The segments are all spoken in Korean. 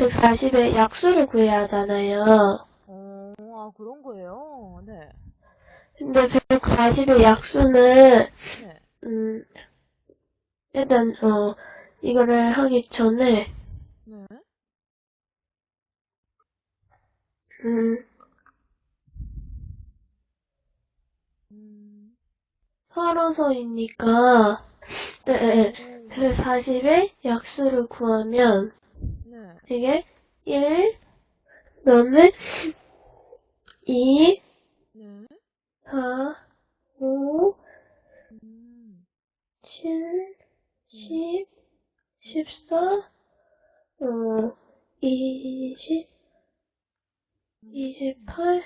140의 약수를 구해야 하잖아요. 어, 아, 그런 거예요? 네. 근데 140의 약수는, 네. 음, 일단, 어, 이거를 하기 전에, 네. 음, 음, 서로서이니까, 네, 네, 오, 140의 약수를 구하면, 네. 이게 1, 그 다음에 2, 네. 4, 5, 음, 7, 10, 14, 어, 20, 28,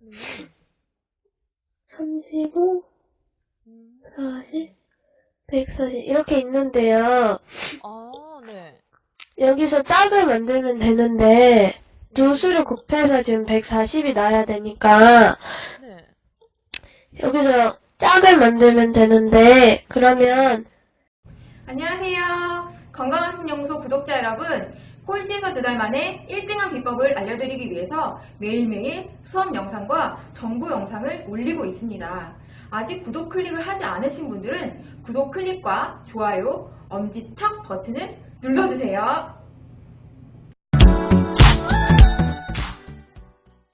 네. 35, 음, 40, 140 이렇게 있는데요. 여기서 짝을 만들면 되는데 두 수를 곱해서 지금 140이 나야 되니까 네. 여기서 짝을 만들면 되는데 그러면 안녕하세요. 건강한 신연구소 구독자 여러분. 꼴찌에서 두 달 만에 1등한 비법을 알려드리기 위해서 매일매일 수업 영상과 정보 영상을 올리고 있습니다. 아직 구독 클릭을 하지 않으신 분들은 구독 클릭과 좋아요, 엄지척 버튼을 눌러주세요.